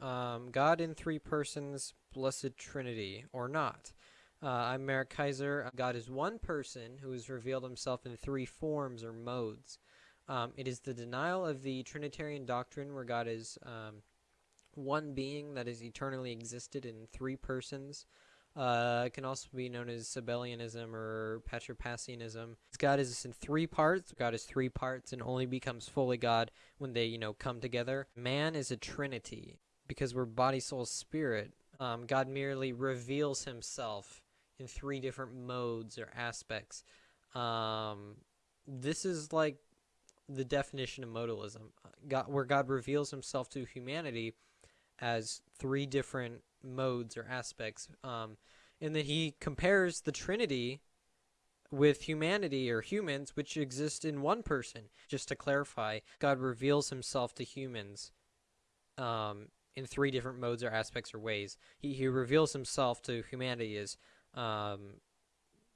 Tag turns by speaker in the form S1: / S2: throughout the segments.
S1: um, God in three persons, blessed Trinity, or not. Uh, I'm Merrick Kaiser. God is one person who has revealed himself in three forms or modes. Um, it is the denial of the Trinitarian doctrine where God is um, one being that has eternally existed in three persons. Uh, it can also be known as Sabellianism or Patripassianism. God is in three parts. God is three parts and only becomes fully God when they, you know, come together. Man is a trinity because we're body, soul, spirit. Um, God merely reveals himself in three different modes or aspects. Um, this is like the definition of modalism, God, where God reveals himself to humanity as three different modes or aspects. Um, and then he compares the Trinity with humanity or humans, which exist in one person. Just to clarify, God reveals himself to humans um, in three different modes or aspects or ways. He, he reveals himself to humanity as um,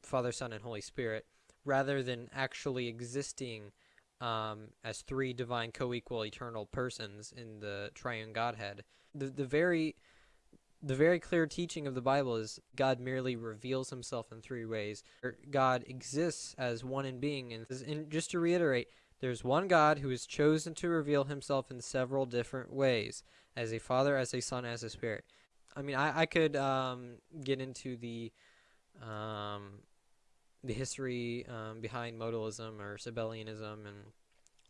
S1: Father, Son, and Holy Spirit, rather than actually existing um, as three divine co-equal eternal persons in the triune Godhead. The the very the very clear teaching of the Bible is God merely reveals himself in three ways. God exists as one in being. And, and, just to reiterate, there's one God who has chosen to reveal himself in several different ways as a father, as a son, as a spirit. I mean, I, I could um, get into the um, the history um, behind modalism or Sabellianism and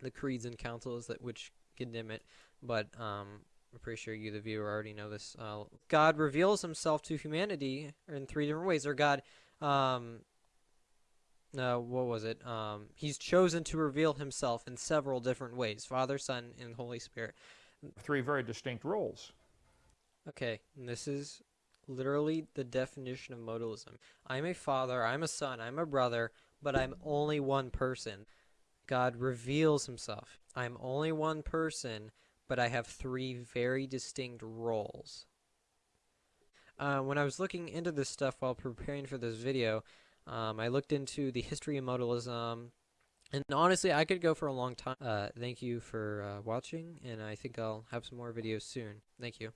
S1: the creeds and councils that which condemn it, but um, I'm pretty sure you, the viewer, already know this. Uh, God reveals himself to humanity in three different ways. Or God, um, uh, what was it? Um, he's chosen to reveal himself in several different ways Father, Son, and Holy Spirit.
S2: Three very distinct roles.
S1: Okay, and this is literally the definition of modalism. I'm a father, I'm a son, I'm a brother, but I'm only one person. God reveals himself. I'm only one person but I have three very distinct roles. Uh, when I was looking into this stuff while preparing for this video, um, I looked into the history of modalism, and honestly, I could go for a long time. Uh, thank you for uh, watching, and I think I'll have some more videos soon. Thank you.